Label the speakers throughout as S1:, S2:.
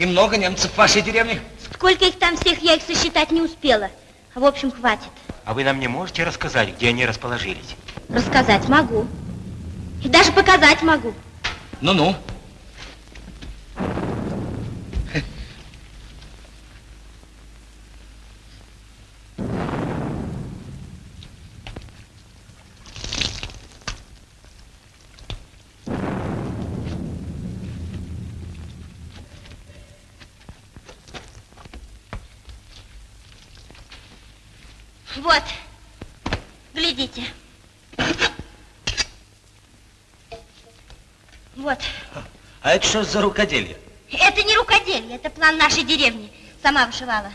S1: И много немцев в вашей деревне?
S2: Сколько их там всех, я их сосчитать не успела. В общем, хватит.
S3: А вы нам не можете рассказать, где они расположились?
S2: Рассказать могу. И даже показать могу.
S1: Ну-ну.
S2: Вот, глядите. Вот.
S1: А это что за рукоделие?
S2: Это не рукоделие, это план нашей деревни. Сама вышивала.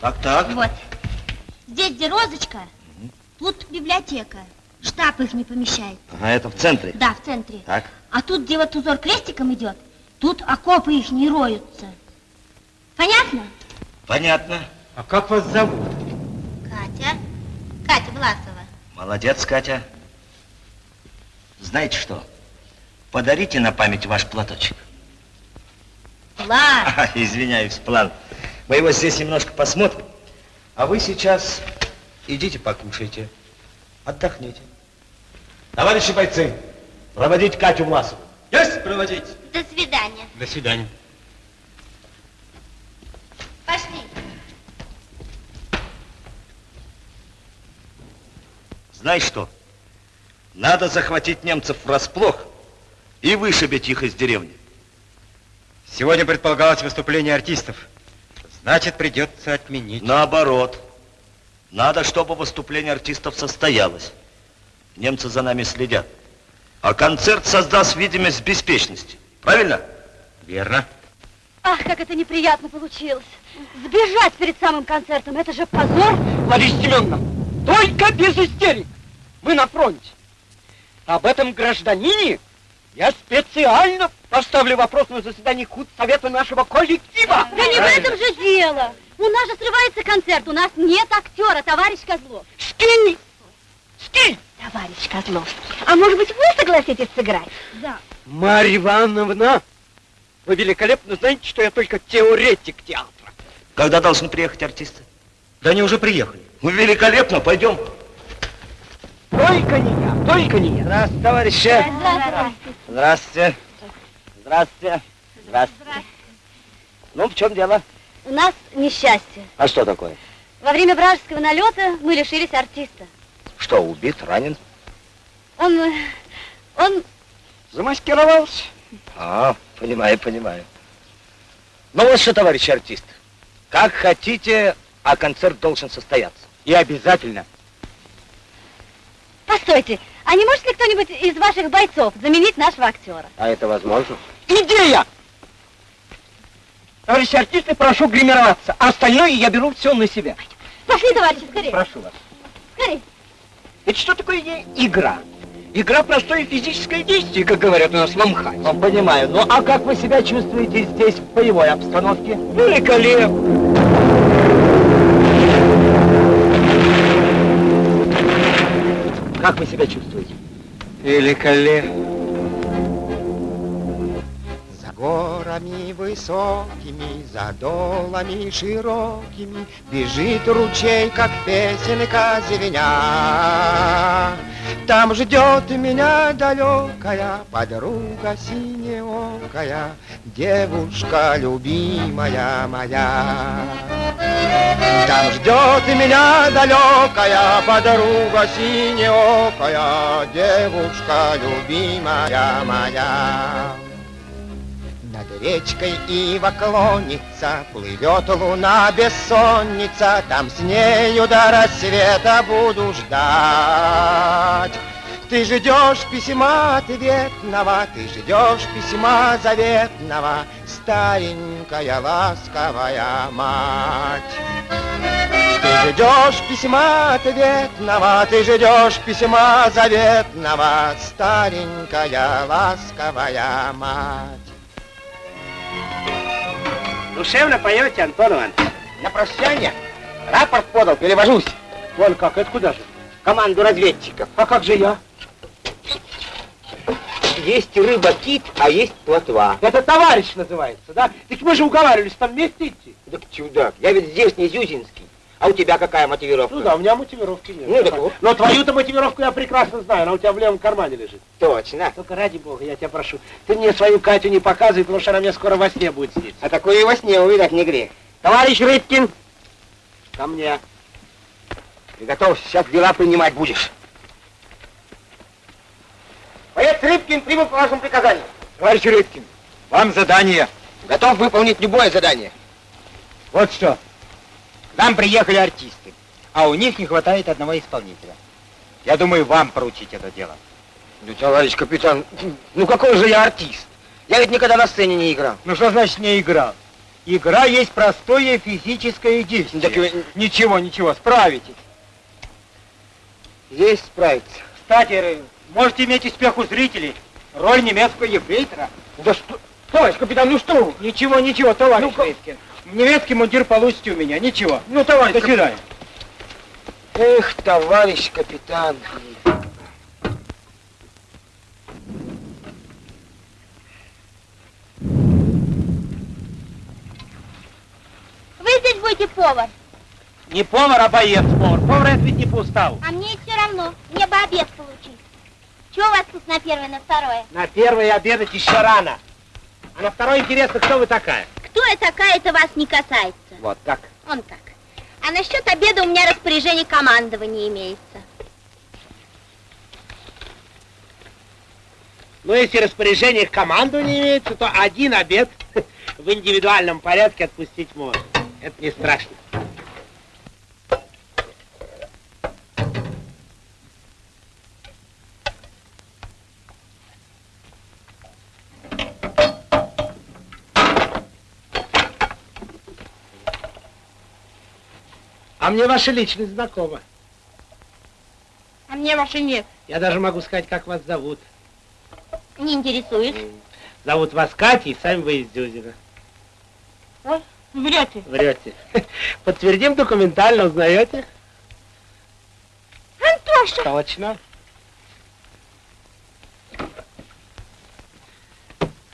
S1: Так, так.
S2: Вот. Здесь, где розочка, тут библиотека. Штаб их не помещает.
S1: А это в центре?
S2: Да, в центре.
S1: Так.
S2: А тут, где вот узор крестиком идет, тут окопы их не роются. Понятно?
S1: Понятно.
S3: А как вас зовут?
S2: Катя. Катя Власова.
S1: Молодец, Катя. Знаете что? Подарите на память ваш платочек.
S2: План.
S1: А, извиняюсь, план. Мы его здесь немножко посмотрим. А вы сейчас идите покушайте. Отдохните. Товарищи бойцы, проводить Катю Власову. Есть проводить?
S2: До свидания.
S3: До свидания.
S2: Пошли.
S1: Знаешь что? Надо захватить немцев врасплох и вышибить их из деревни.
S3: Сегодня предполагалось выступление артистов. Значит, придется отменить.
S1: Наоборот. Надо, чтобы выступление артистов состоялось. Немцы за нами следят. А концерт создаст видимость беспечности. Правильно?
S3: Верно.
S4: Ах, как это неприятно получилось. Сбежать перед самым концертом, это же позор.
S5: Лариса Семеновна, только без истерик. Мы на фронте. Об этом гражданине я специально поставлю вопрос на заседании худсовета нашего коллектива.
S4: Да не в этом же дело. У нас же срывается концерт, у нас нет актера, товарищ Козлов.
S6: Скинь! Скинь!
S4: Товарищ Козловский, а может быть вы согласитесь сыграть?
S2: Да.
S6: Марья Ивановна, вы великолепно знаете, что я только теоретик театра.
S1: Когда должны приехать артисты?
S3: Да они уже приехали.
S1: Ну, великолепно, пойдем.
S6: Только не я, только не я.
S1: Здравствуйте, товарищи. Здравствуйте. Здравствуйте. Здравствуйте. Ну, в чем дело?
S4: У нас несчастье.
S1: А что такое?
S4: Во время вражеского налета мы лишились артиста.
S1: Что, убит, ранен?
S4: Он, он,
S6: Замаскировался.
S1: А, понимаю, понимаю. Ну вот что, товарищ артист, как хотите, а концерт должен состояться.
S3: И обязательно.
S4: постойте, а не может ли кто-нибудь из ваших бойцов заменить нашего актера?
S1: А это возможно?
S6: Идея! Товарищи артисты, прошу гримироваться, а остальное я беру все на себя.
S4: Пошли, товарищи, скорее,
S6: Прошу вас.
S4: скорее.
S6: Ведь что такое игра? Игра простое физическое действие, как говорят у нас в Амхате.
S1: Ну, понимаю. Ну, а как вы себя чувствуете здесь, в боевой обстановке?
S6: Великолепно!
S1: Как вы себя чувствуете?
S6: Великолепно.
S7: Горами высокими, за долами широкими Бежит ручей, как песенка звеня. Там ждет меня далекая подруга синеокая, Девушка любимая моя. Там ждет меня далекая подруга синеокая, Девушка любимая моя. Речкой ива клонится, плывет луна бессонница, Там с нею до рассвета буду ждать. Ты ждешь письма ответного, ты ждешь письма заветного, Старенькая ласковая мать. Ты ждешь письма ответного, ты ждешь письма заветного, Старенькая ласковая мать.
S6: Душевно поете, Антон Иванович.
S7: На прощание рапорт подал, перевожусь.
S6: Вон как, это куда же?
S7: Команду разведчиков.
S6: А как же я?
S7: Есть рыба-кит, а есть плотва.
S6: Это товарищ называется, да? Так мы же уговаривались там вместе идти.
S7: Так чудак, я ведь здесь не Зюзинский. А у тебя какая мотивировка?
S6: Ну да, у меня мотивировки нет.
S7: Ну, так вот.
S6: Но твою-то мотивировку я прекрасно знаю, она у тебя в левом кармане лежит.
S7: Точно.
S6: Только ради бога, я тебя прошу, ты мне свою Катю не показывай, потому что она мне скоро во сне будет сниться.
S7: А такое и во сне увидать не грех. Товарищ Рыбкин,
S6: Ко мне.
S7: приготовься, сейчас дела принимать будешь. Боец Рыбкин прибыл по вашему приказанию.
S3: Товарищ Рыбкин, вам задание.
S7: Готов выполнить любое задание.
S3: Вот что. К нам приехали артисты, а у них не хватает одного исполнителя. Я думаю, вам поручить это дело.
S7: Ну, товарищ капитан, ну какой же я артист? Я ведь никогда на сцене не играл.
S3: Ну что значит не играл? Игра есть простое физическое действие.
S7: Так вы-
S3: Ничего, ничего, справитесь.
S7: Есть справиться.
S3: Кстати, Ры, можете иметь успех у зрителей. Роль немецкого ефрейтора.
S7: Да что? Товарищ капитан, ну что?
S3: Ничего, ничего, товарищ
S7: Ну-ка.
S3: Рыбкин. Немецкий мундир получите у меня, ничего.
S7: Ну, товарищ
S3: До свидания.
S7: Эх, товарищ капитан.
S2: Вы здесь будете повар,
S6: Не повар, а боец повар. Повар это ведь не по уставу.
S2: а мне все равно. Мне бы обед получить. Что у вас тут на первое, на второе?
S6: На первый обедать еще рано. А на второй интересно, кто вы такая?
S2: Кто я такая, это вас не касается.
S6: Вот так.
S2: Он как. А насчет обеда у меня распоряжение командования имеется.
S6: Ну, если распоряжение к команду не имеется, то один обед в индивидуальном порядке отпустить можно. Это не страшно. А мне ваша личность знакома.
S2: А мне ваши нет.
S6: Я даже могу сказать, как вас зовут.
S2: Не интересуюсь.
S6: Зовут вас Катя, и сами вы из Дюзина.
S2: Ой, Врете.
S6: Врете. Подтвердим документально, узнаете?
S2: Антоша!
S6: Точно.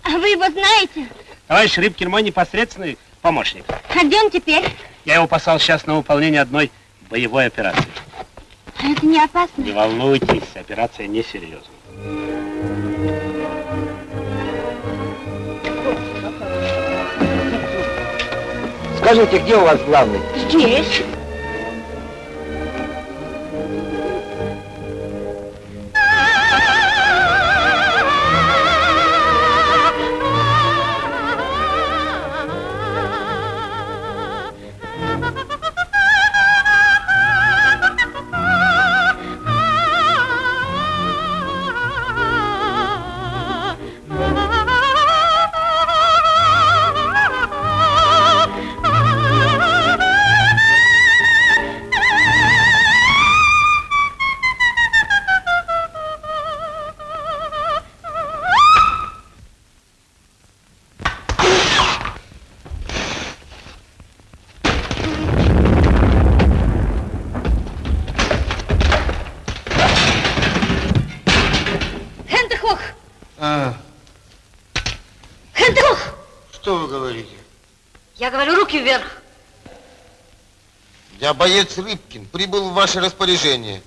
S2: А вы его знаете?
S6: Товарищ Рыбкин мой непосредственный помощник.
S2: А где он теперь?
S6: Я его послал сейчас на выполнение одной боевой операции.
S2: А это не опасно?
S6: Не волнуйтесь, операция несерьезная.
S7: Скажите, где у вас главный?
S2: Здесь.
S7: Боец Рыбкин, прибыл в ваше распоряжение.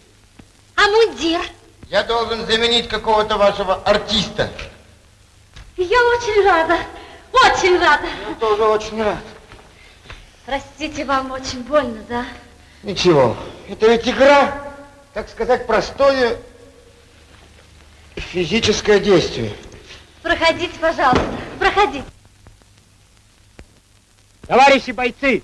S4: А мундир?
S7: Я должен заменить какого-то вашего артиста.
S4: Я очень рада. Очень рада.
S7: Я тоже очень рад.
S4: Простите, вам очень больно, да?
S7: Ничего, это ведь игра, так сказать, простое физическое действие.
S4: Проходите, пожалуйста. Проходите.
S8: Товарищи бойцы,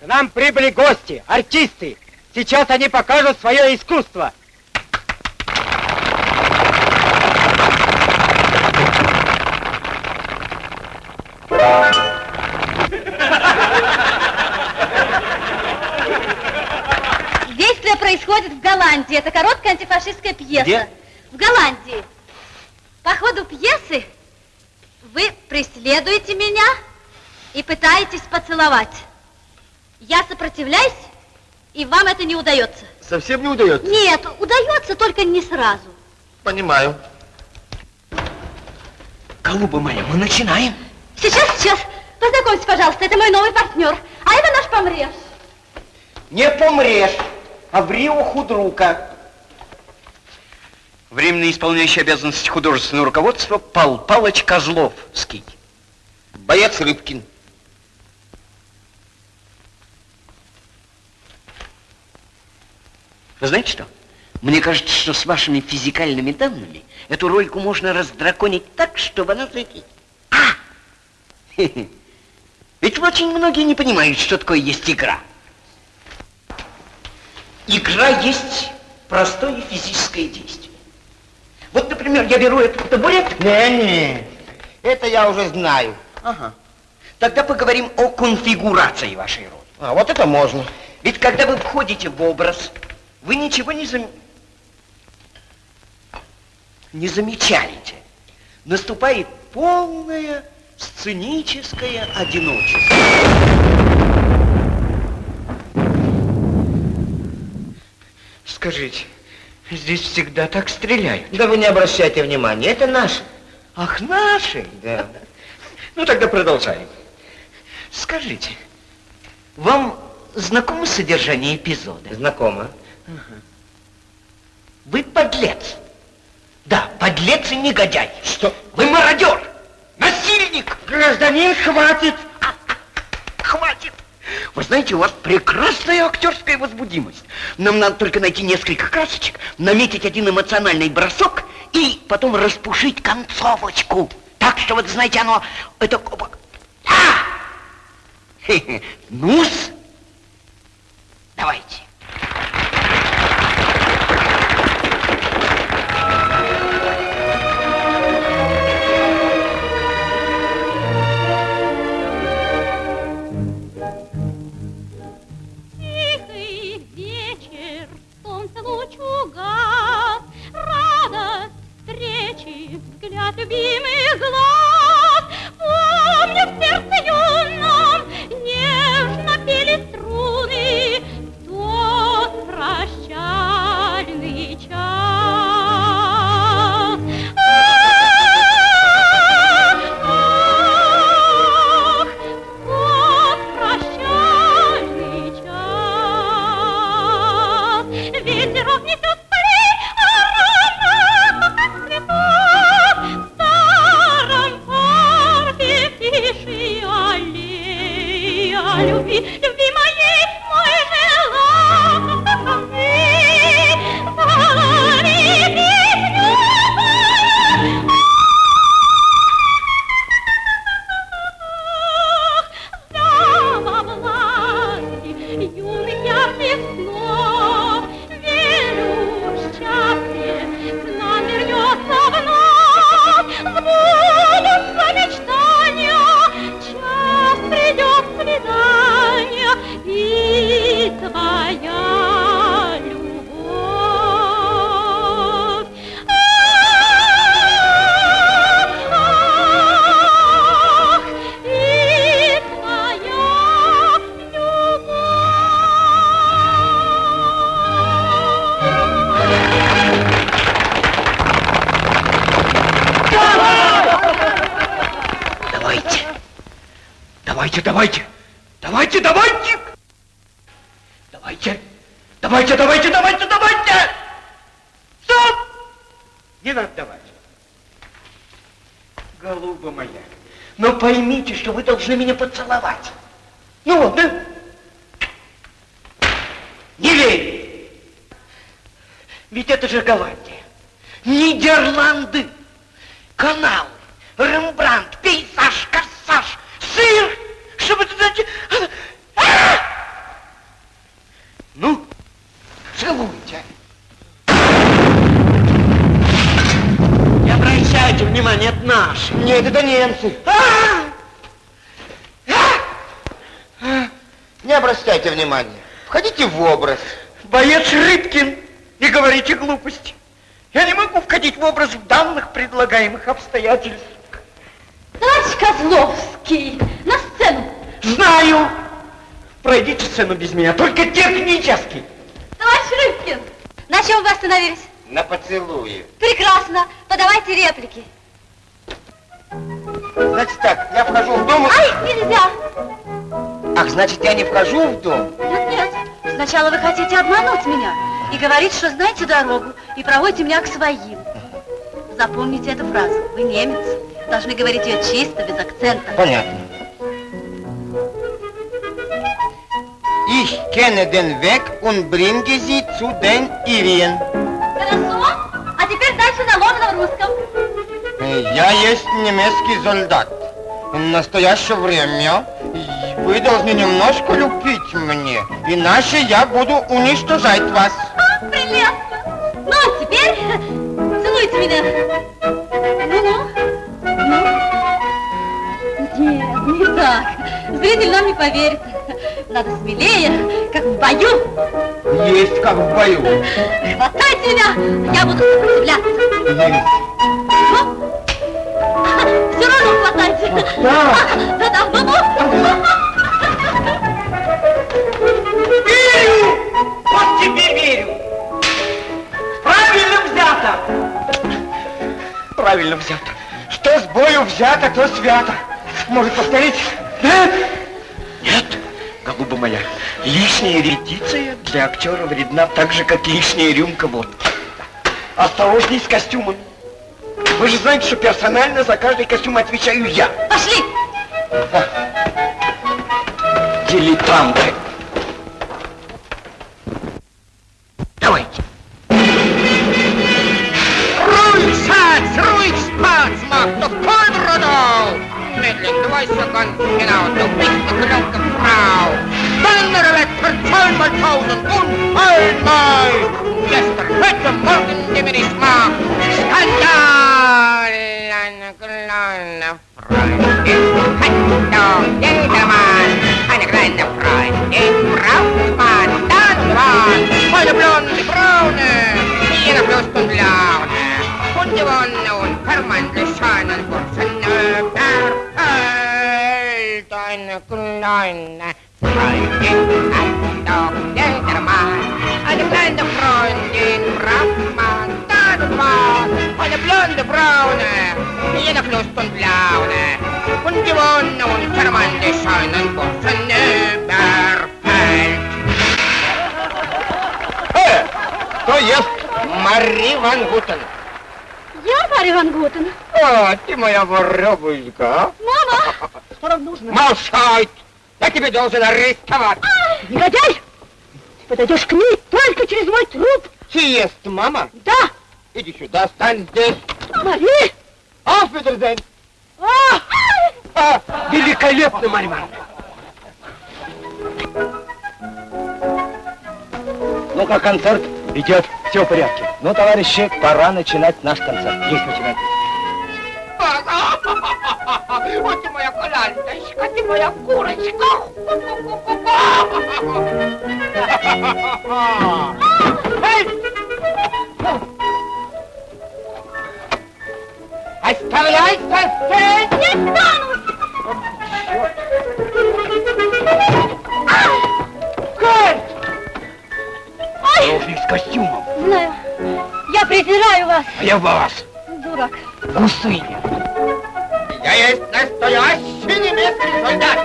S8: к нам прибыли гости, артисты. Сейчас они покажут свое искусство.
S4: Действие происходит в Голландии. Это короткая антифашистская пьеса.
S5: Где?
S4: В Голландии. По ходу пьесы вы преследуете меня и пытаетесь поцеловать. Я сопротивляюсь, и вам это не удается.
S7: Совсем не удается?
S4: Нет, удается, только не сразу.
S7: Понимаю.
S5: Голуба моя, мы начинаем.
S4: Сейчас, сейчас. Познакомьтесь, пожалуйста, это мой новый партнер. А это наш помреж.
S8: Не помрешь, а ври худрука.
S5: Временно исполняющий обязанности художественного руководства Пал Палыч Козловский.
S7: Боец Рыбкин.
S5: Вы знаете что? Мне кажется, что с вашими физикальными данными эту рольку можно раздраконить так, чтобы она зайти. А! Ведь очень многие не понимают, что такое есть игра. Игра есть простое физическое действие. Вот, например, я беру этот табурет.
S7: Не-не, это я уже знаю.
S5: Ага. Тогда поговорим о конфигурации вашей роли.
S7: А, вот это можно.
S5: Ведь когда вы входите в образ, вы ничего не зам... не замечаете. Наступает полное сценическое одиночество. Скажите, здесь всегда так стреляют?
S7: Да вы не обращайте внимания, это наш.
S5: Ах, наши?
S7: Да.
S5: Ну, тогда продолжаем. Скажите, вам знакомо содержание эпизода?
S7: Знакомо.
S5: Вы подлец. Да, подлец и негодяй.
S7: Что?
S5: Вы мародер, насильник.
S7: Гражданин, хватит!
S5: Хватит. Вы знаете, у вас прекрасная актерская возбудимость. Нам надо только найти несколько красочек, наметить один эмоциональный бросок и потом распушить концовочку. Так что, вот знаете, оно... Это... А! Ну-с. Давайте.
S9: Любимых глаз. Помню в сердце
S5: Голуба моя, но поймите, что вы должны меня поцеловать. Ну вот, да? Не верю. Ведь это же Голландия. Нидерланды. Канал. Рембрандт, пейзаж, корсаж, сыр. Чтобы это знаете... А! Ну, целуйте. Не обращайте внимания, это наши.
S7: Нет, это немцы.
S5: А!
S7: А! Не обращайте внимания. Входите в образ.
S5: Боец Рыбкин, не говорите глупости. Я не могу входить в образ в данных предлагаемых обстоятельств.
S4: Товарищ Козловский, на сцену.
S5: Знаю. Пройдите сцену без меня, только технически.
S4: Товарищ Рыбкин, на чем вы остановились?
S7: На поцелуе.
S4: Прекрасно, подавайте реплики.
S7: Значит так, я вхожу в дом... и-
S4: Ай, нельзя.
S7: Ах, значит, я не вхожу в дом?
S4: Нет, нет, сначала вы хотите обмануть меня и говорить, что знаете дорогу, и проводите меня к своим. Запомните эту фразу. Вы немец, должны говорить ее чисто, без акцента.
S7: Понятно. Ich kenne den Weg und bringe sie zu den Irien.
S4: Хорошо, а теперь дальше на ломаном русском.
S7: Я есть немецкий солдат. В настоящее время вы должны немножко любить мне, иначе я буду уничтожать вас.
S4: А, прелестно. Ну, а теперь целуйте меня. Ну-ну. Ну. Нет, не так. Зритель нам не поверит. Надо смелее, как в бою.
S7: Есть как в бою.
S4: Хватайте меня, я буду сопротивляться.
S7: Есть.
S4: Ну? Все равно хватайте.
S7: Да.
S4: Да-да, ну-ну.
S5: Верю! Вот тебе верю! Правильно взято! Правильно взято.
S7: Что с бою взято, то свято. Может повторить?
S5: Да? Нет, голуба моя, лишняя репетиция для актера вредна так же, как лишняя рюмка водки. Осторожней с костюмами. Вы же знаете, что персонально за каждый костюм отвечаю я.
S4: Пошли.
S5: Дилетанты. Давайте.
S8: Ruhig, Schatz, ruhig, Spaß, mach doch Kolbrodau! Mädchen, du weißt ja ganz genau, du bist eine kranke Frau. Donnerwetter, zweimal tausend und einmal! Gestern, heute, morgen, die mir nicht macht. Skandal! All on the. Braune. Jeder Lust und Laune. Und gewonnen und permanent scheinen Burschen überfällt.
S7: Э, кто ест? Мари Ван Гутен.
S4: Я Марья Ван Гутен.
S7: А, ты моя воробушка,
S4: Мама! Что вам нужно?
S7: Молчать! Я тебе должен арестовать.
S2: Негодяй! Ты подойдешь к ней только через мой труп.
S7: Съест, мама.
S2: Да,
S7: Иди сюда, стань здесь.
S2: Мари!
S7: Auf Wiedersehen.
S2: А!
S7: А,
S5: Великолепно, Марья Ивановна. Ну как концерт? Идет, все в порядке. Ну, товарищи, пора начинать наш концерт. Есть начинать.
S8: Вот ты моя колянточка, ты моя курочка. Оставляй сосед!
S9: Не стану!
S5: Ровник с костюмом.
S4: Знаю. Я презираю вас,
S5: А я вас.
S4: дурак.
S5: Усы.
S8: Я есть настоящий немецкий солдат.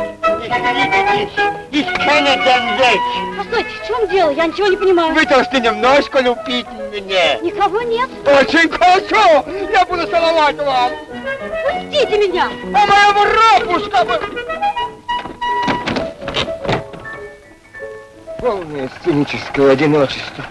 S6: Den Weg.
S4: Постойте, в чем дело? Я ничего не понимаю.
S6: Вы должны немножко любить меня.
S4: Никого нет.
S6: Очень хорошо. Я буду целовать вам.
S4: Пустите меня.
S6: А моя воробушка бы...
S7: Полное сценическое одиночество.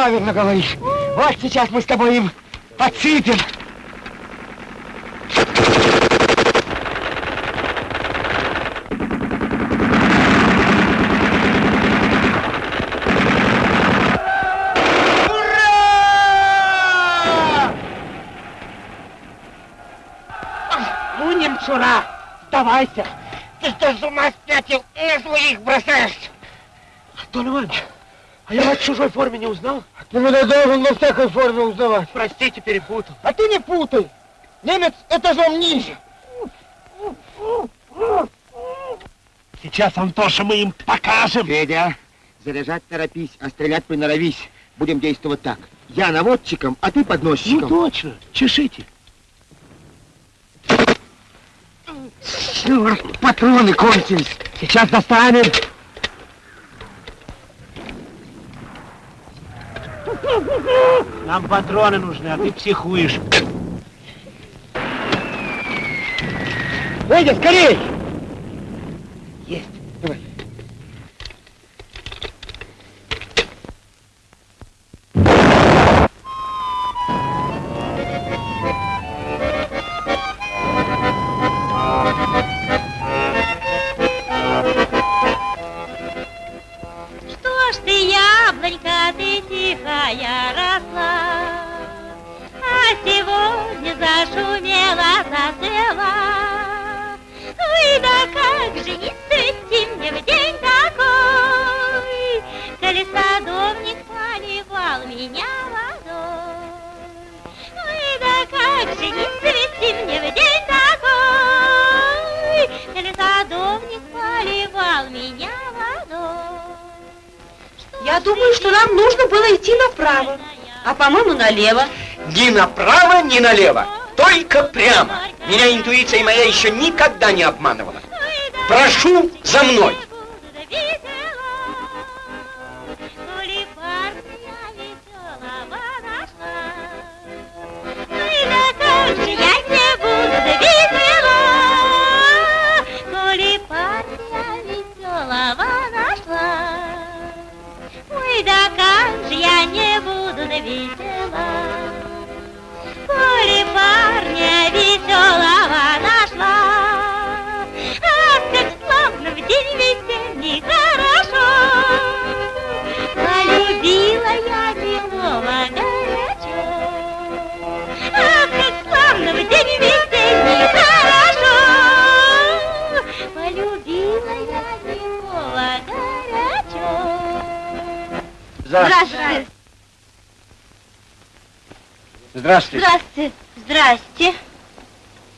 S6: Правильно говоришь. Вот сейчас мы с тобой им подсыпем. Ну, немчура, сдавайся.
S8: Ты что, с ума спятил? На своих бросаешь.
S6: Антон Иванович, а я вас в чужой форме не узнал?
S7: Ты меня должен во всякой форме узнавать.
S6: Простите, перепутал.
S7: А ты не путай. Немец этажом ниже.
S6: Сейчас, Антоша, мы им покажем.
S7: Федя, заряжать торопись, а стрелять приноровись. Будем действовать так. Я наводчиком, а ты
S6: Ну
S7: подносчиком.
S6: точно, чешите.
S7: Черт, патроны кончились.
S6: Сейчас достанем. Нам патроны нужны, а ты психуешь.
S7: Федя, скорей!
S9: Я
S4: думаю, что нам нужно было идти направо, а по-моему налево.
S10: Ни направо, ни налево. Только прямо. Меня интуиция моя еще никогда не обманывала. Прошу за мной.
S9: Веселого нашла. Ах, как славно в день весенний хорошо. Полюбила я белого горячо. Ах, как славно в день весенний хорошо. Полюбила я белого горячо.
S10: Здравствуйте. Здравствуйте.
S4: Здравствуйте. Здрасте.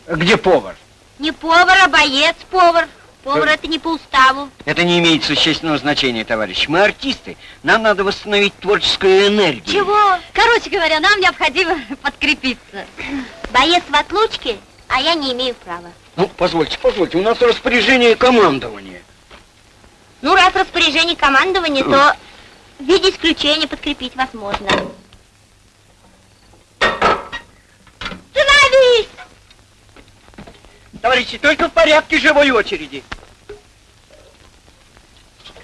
S10: Где повар?
S4: Не повар, а боец-повар. Повар это не по уставу.
S10: Это не имеет существенного значения, товарищ. Мы артисты. Нам надо восстановить творческую энергию.
S4: Чего? Короче говоря, нам необходимо подкрепиться. Боец в отлучке, а я не имею права.
S10: Ну, позвольте, позвольте, у нас распоряжение командования.
S4: Ну, раз распоряжение командования, то в виде исключения подкрепить вас
S10: Товарищи, только в порядке живой очереди.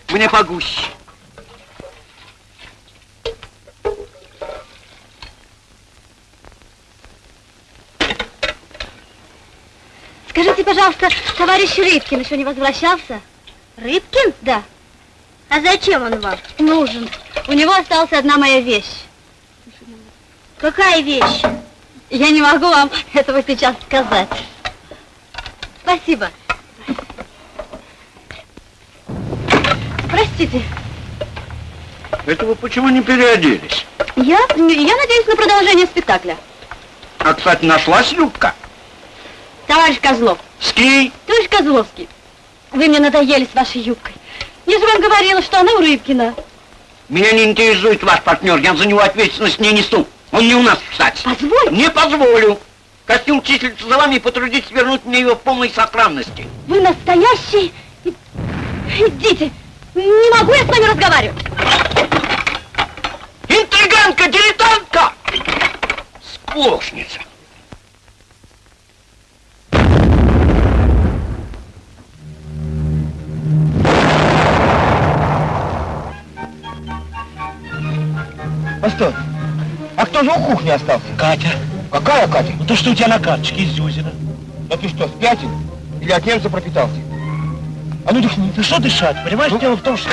S10: Мне погуще.
S4: Скажите, пожалуйста, товарищ Рыбкин еще не возвращался? Рыбкин? Да. А зачем он вам? Нужен. У него осталась одна моя вещь. Какая вещь? Я не могу вам этого сейчас сказать. Спасибо. Простите,
S10: Это вы почему не переоделись?
S4: я, я надеюсь на продолжение спектакля.
S10: А, кстати, нашлась юбка.
S4: Товарищ Козлов,
S10: Ски.
S4: товарищ Козловский, вы мне надоели с вашей юбкой. Я же вам говорила, что она у Рыбкина.
S10: Меня не интересует ваш партнер, я за него ответственность не несу. Он не у нас, кстати.
S4: Позвольте.
S10: Не позволю. Костюм числится за вами и потрудитесь вернуть мне его в полной сохранности.
S4: Вы настоящий... Идите. Не могу я с вами разговаривать.
S10: Интриганка, дилетантка! Сплошница.
S7: Постой. А кто же у кухни остался?
S6: Катя,
S7: Какая Катя?
S6: ну то, что у тебя на карточке из Зюзина.
S7: Да ты что, спятил? Или от немца пропитался? А ну дыхни.
S6: Ты что дышать? Понимаешь, дело в том, что...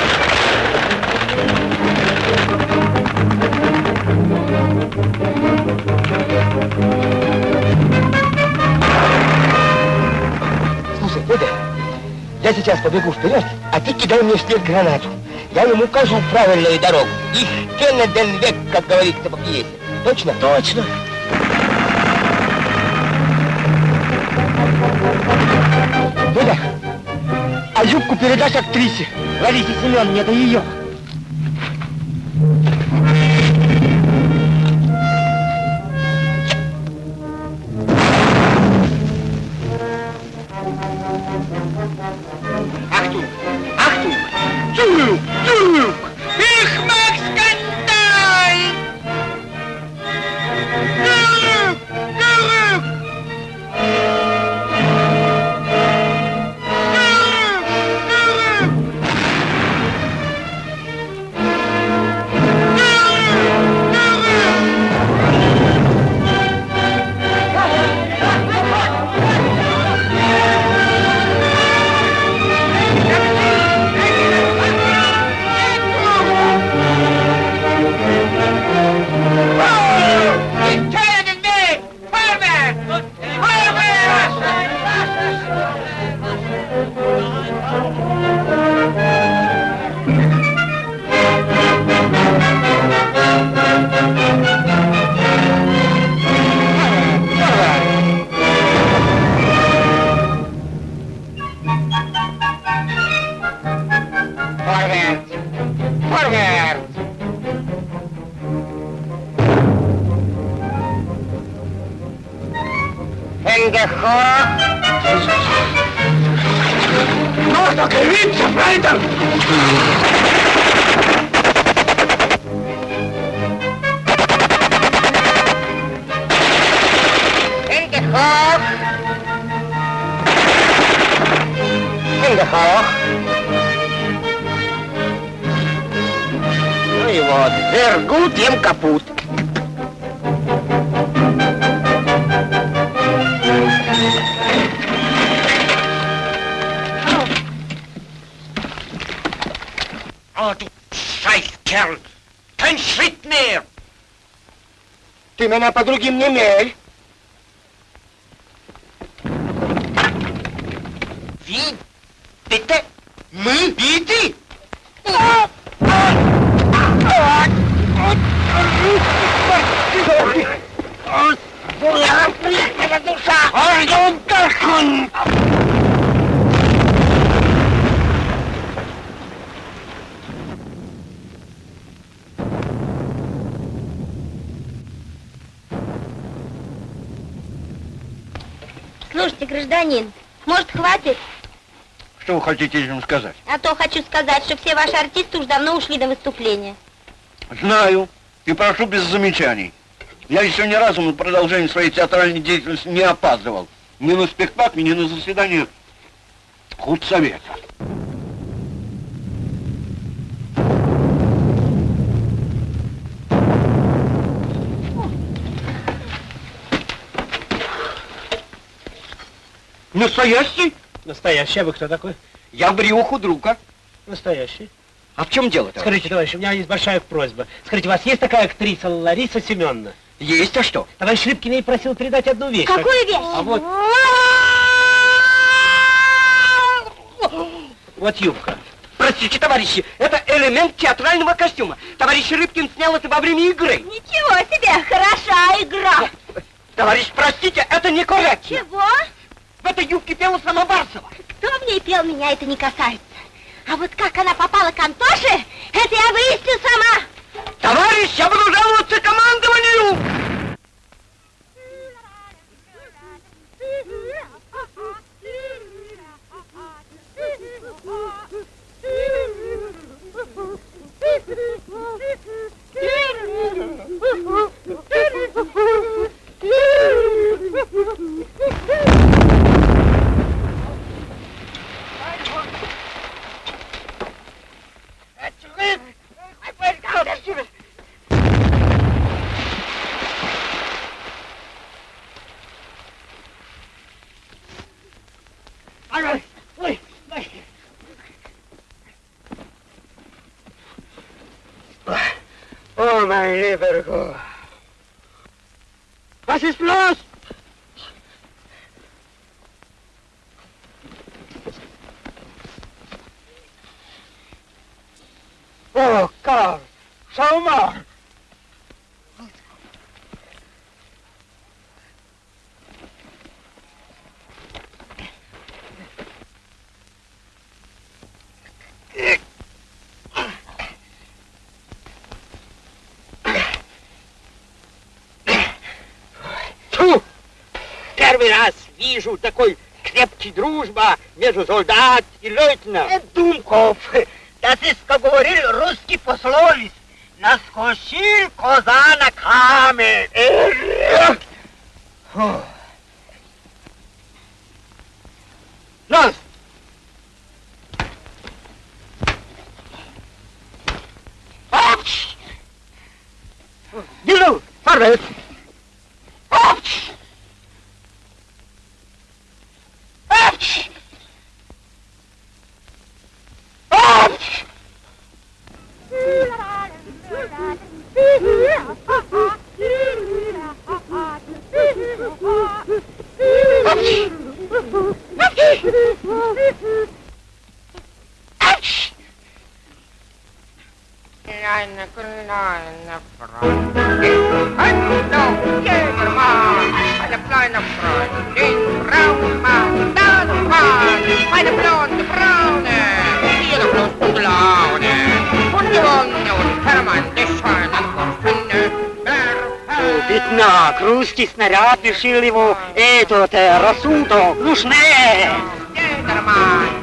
S7: Слушай, Федя, я сейчас побегу вперед, а ты кидай мне вслед гранату. Я ему укажу правильную дорогу. Их Кенна ден век, как говорится по пьесе. Точно?
S6: Точно.
S7: Юбку передашь актрисе. Ларисе Семеновне, это ее.
S10: Achtung! Achtung! Zurück! Zurück!
S8: Вот, gut, ем капут.
S5: О, du Scheißkerl! Kein Schritt mehr!
S8: Ты меня по другим не мерь.
S5: Wie? Bitte? Мы? Bitte?
S2: Слушайте, гражданин, может, хватит?
S10: Что вы хотите этим сказать?
S2: А то хочу сказать, что все ваши артисты уж давно ушли на выступление.
S10: Знаю. И прошу без замечаний. Я еще ни разу на продолжение своей театральной деятельности не опаздывал. Ни на спектакль, ни на заседание худсовета.
S5: Настоящий?
S6: Настоящий, а вы кто такой?
S5: Я брюху друга.
S6: Настоящий.
S5: А в чем дело-то?
S6: Скажите, товарищ, у меня есть большая просьба. Скажите, у вас есть такая актриса Лариса Семеновна?
S5: Есть, а что?
S6: Товарищ Рыбкин ей просил передать одну вещь.
S2: Какую вещь?
S6: А вот... Вот юбка.
S5: Простите, товарищи, это элемент театрального костюма. Товарищ Рыбкин снял это во время игры.
S2: Ничего себе, хороша игра.
S5: Товарищ, простите, это некорректно.
S2: Чего?
S5: В этой юбке пела сама Барсова.
S2: Кто в ней пел, меня это не касается. А вот как она попала к Антоше, это я выясню сама.
S5: Товарищ, я буду жаловаться командованию!
S8: I got it. Wait, wait. Oh, my liver! Gott. lost? Oh, Karl, schau much! Первый раз вижу такой крепкий дружба между солдат и лейтенантом. Думков, das ist, как говорил русский пословиц, наскочил коза на камень. Фу. Нас! Апч! Дину, vorwärts!
S11: Однако русский снаряд лишил его этот э, рассудок. Ну schnell!
S8: Gentlemen,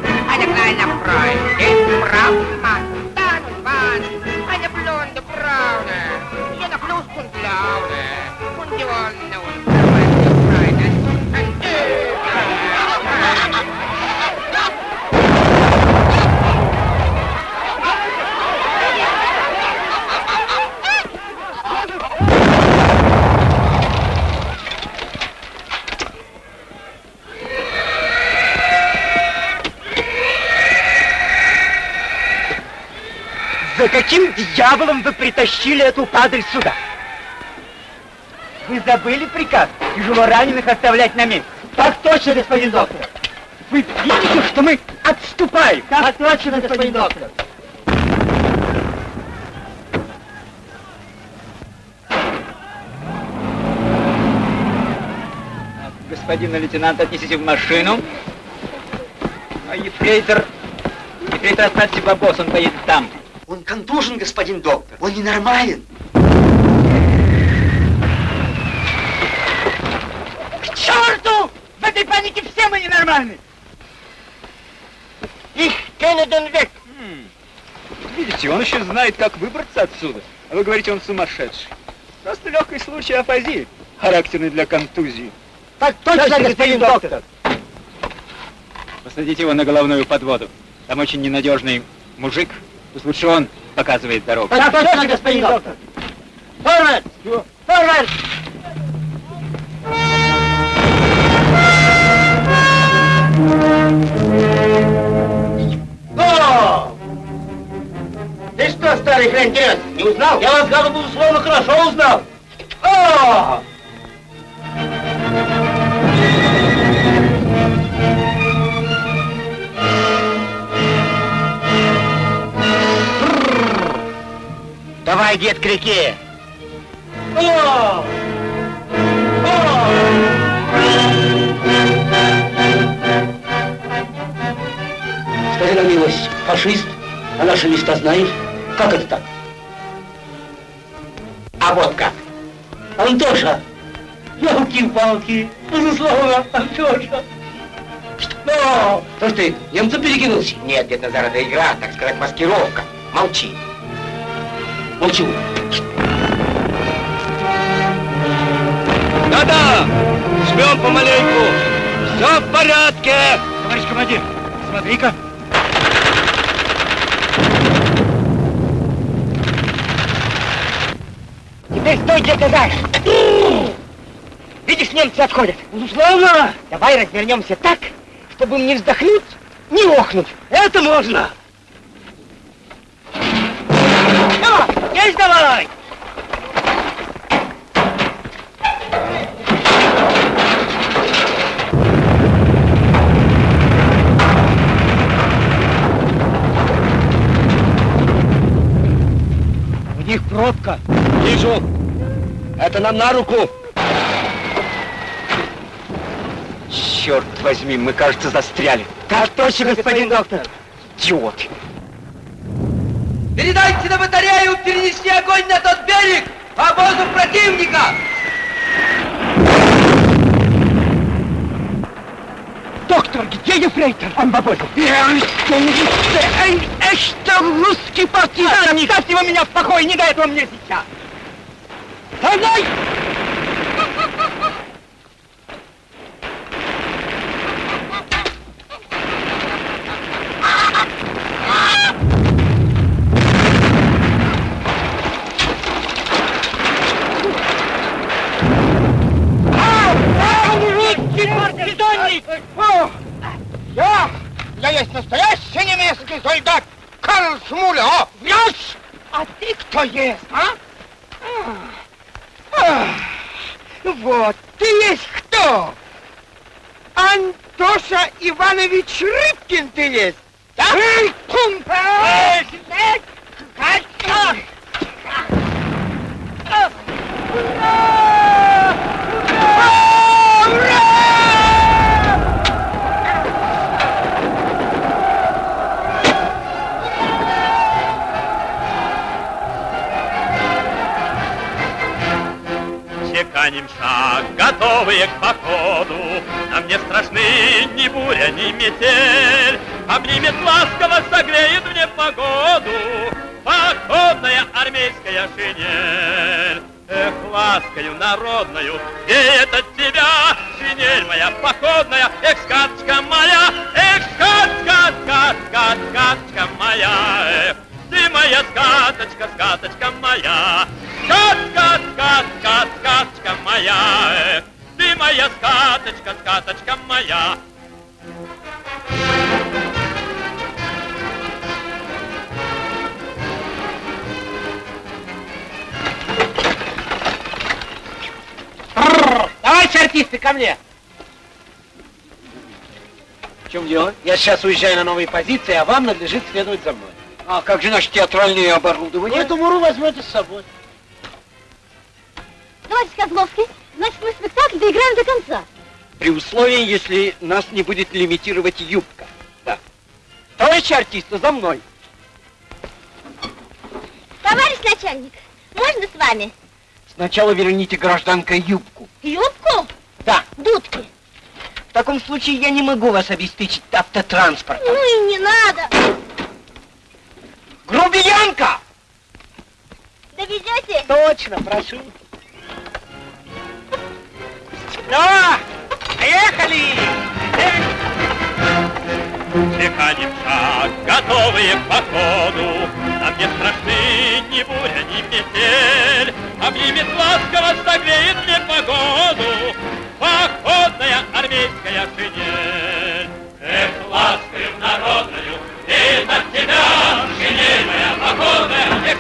S11: каким дьяволом вы притащили эту падаль сюда? Вы забыли приказ тяжело раненых оставлять на месте? Так точно, господин доктор. Вы видите, что мы отступаем? Так точно, господин доктор. Господина лейтенанта отнесите в машину. А ефрейтор... Ефрейтор оставьте бабос, он поедет там.
S12: Он контужен, господин доктор. Он ненормален.
S11: К черту! В этой панике все мы ненормальны!
S5: Ich kenne den Weg.
S11: Видите, он еще знает, как выбраться отсюда. А вы говорите, он сумасшедший. Просто легкий случай афазии, характерный для контузии.
S5: Так точно, господин доктор.
S11: Посадите его на головную подводу. Там очень ненадежный мужик. Пусть лучше он показывает дорогу.
S5: Так точно, господин доктор. Forward! Forward!
S7: О! Ты что, старый хрен не узнал?
S5: Я вас, гаду, безусловно, хорошо узнал.
S7: О!
S5: Давай, дед, к реке.
S7: О!
S5: Скажи на милость, фашист, а наши места знаешь? Как это так? А вот как. Антоша! Ялки-палки! Безусловно, Антоша!
S7: Ну, что ж ты, немцу перекинулся? Нет, дед Назар, это игра, так сказать, маскировка. Молчи.
S5: Молчу.
S11: Да-да! Жмем помаленьку! Все в порядке! Товарищ командир, смотри-ка!
S5: Теперь стой, где ты знаешь. Видишь, немцы отходят. Безусловно. Давай развернемся так, чтобы им не вздохнуть, не охнуть. Это можно. Есть давай.
S11: У них пробка. Вижу. Это нам на руку. Черт возьми, мы, кажется, застряли.
S5: Так точно, господин доктор.
S11: Идиоты.
S12: Передайте на батарею перенести огонь на тот берег! Обозу противника!
S11: Доктор, где ефрейтор? Он в обозе. Это русский партизан! Оставьте его меня в покое, не до этого мне сейчас! Со мной! Русский партизанник!
S7: Я, я есть настоящий немецкий солдат Карл Шмуля. О,
S11: Врешь! А ты кто есть, а?
S5: А, Вот, ты есть кто? Антоша Иванович Рыбкин ты есть? Да? Эй, кумпа!
S13: Шаг, готовые к походу, Нам не страшны ни буря, ни метель, Обнимет ласково, согреет мне погоду. Походная армейская шинель. Эх, ласкою народною веет от тебя. Шинель моя походная, эх, сказка моя, Эх, сказка, сказка, сказка моя, эх, Ты моя сказочка, сказочка моя, Сказка, сказка, сказка моя, эх, Ты моя сказочка, сказочка моя.
S6: Давайте, артисты, ко мне.
S10: В чем дело?
S6: Я сейчас уезжаю на новые позиции, а вам надлежит следовать за мной.
S10: А как же наше театральное оборудование?
S6: Эту муру возьмете с собой.
S2: Товарищ Козловский, значит, мы спектакль доиграем до конца.
S10: При условии, если нас не будет лимитировать юбка. Да. Товарищи артисты, за мной.
S2: Товарищ начальник, можно с вами?
S10: Сначала верните гражданка юбку.
S2: Юбку?
S10: Да.
S2: Дудки.
S10: В таком случае я не могу вас обеспечить автотранспортом.
S2: Ну и не надо.
S10: Грубиянка!
S2: Довезете?
S6: Точно, прошу. Ну, поехали!
S13: Чеканим шаг, готовые к походу, Нам не страшны ни буря, ни метель, Обнимет ласково, согреет мне погоду Походная армейская шинель. Эх, ласкою народною, веет от тебя Шинель моя походная, эх,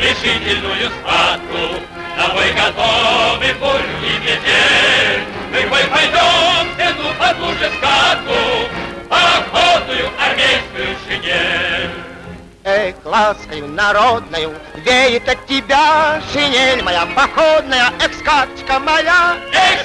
S13: решительную схватку, бой готовы бурю и метель. Мы бой пойдем, под лужи скатку, охотную армейскую шинель.
S7: Эх, ласкою народною веет от тебя шинель моя походная, эх, сказочка моя.
S13: Эх,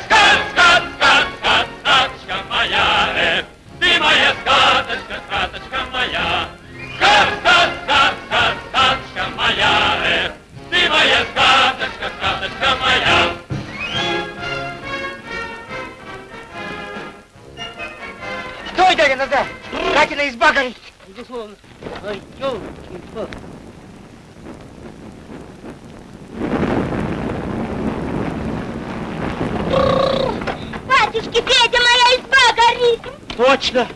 S6: Дядя, назад! Катина изба горит! Безусловно. Ой, ёлки,
S2: Батюшки, Петя, моя изба горит.
S6: Точно.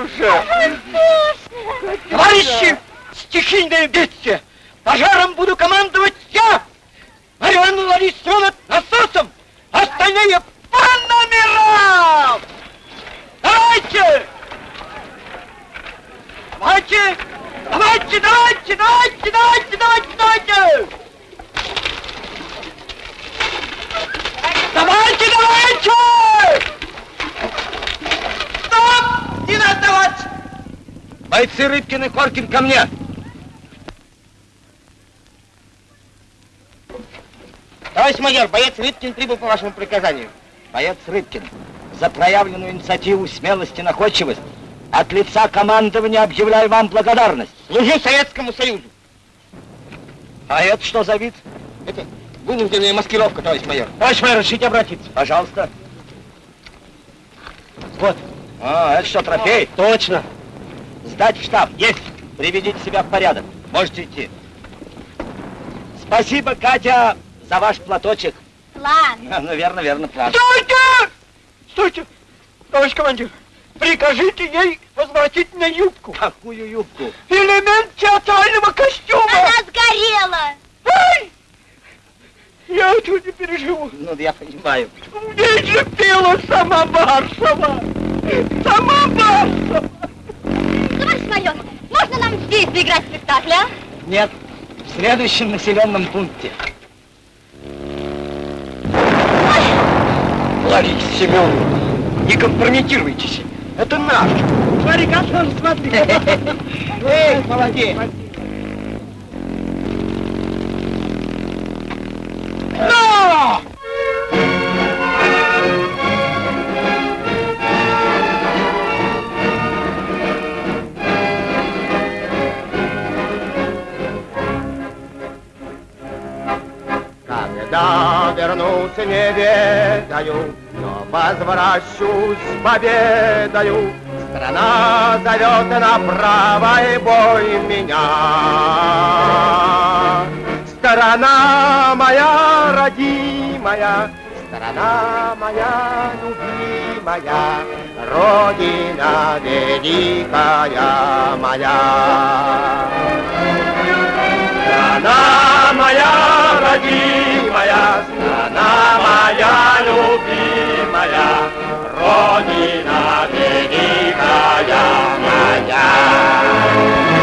S6: Катюша! Товарищи! Стихийное бедствие! Пожаром буду командовать я! Марьяна Ларисовна насосом! Остальные по номерам! Давайте! Давайте! Давайте, давайте, давайте, давайте, давайте, давайте! Давайте, давайте! Надо давать!
S10: Бойцы Рыбкин и Коркин ко мне!
S7: Товарищ майор, боец Рыбкин прибыл по вашему приказанию.
S10: Боец Рыбкин, за проявленную инициативу, смелость и находчивость от лица командования объявляю вам благодарность.
S7: Служу Советскому Союзу.
S10: А это что за вид?
S7: Это вынужденная маскировка, товарищ майор.
S6: Товарищ майор, разрешите обратиться?
S10: Пожалуйста.
S1: Вот. А, это что, трофей?
S6: Точно.
S1: Сдать в штаб. Есть. Приведите себя в порядок. Можете идти. Спасибо, Катя, за ваш платочек.
S2: План.
S1: А, Ну, верно, верно, план.
S5: Стойте! Стойте! Товарищ командир, прикажите ей возвратить мне юбку.
S1: Какую юбку?
S5: Элемент театрального костюма.
S2: Она сгорела.
S5: Ай! Я этого не переживу.
S1: Ну, я понимаю.
S5: Здесь же пела сама Барсова.
S4: Нам здесь заиграть спектакль, а?
S1: Нет, в следующем населенном пункте.
S14: Лариса Семеновна, не компрометируйтесь. Это наш.
S5: Смотри, как он смотри.
S1: Эй, молодец.
S7: Не ведаю, но возвращусь победою. Страна зовет на правый бой меня. Страна моя родимая, страна моя любимая, Родина великая моя. Страна моя родимая, страна моя любимая, Родина великая моя.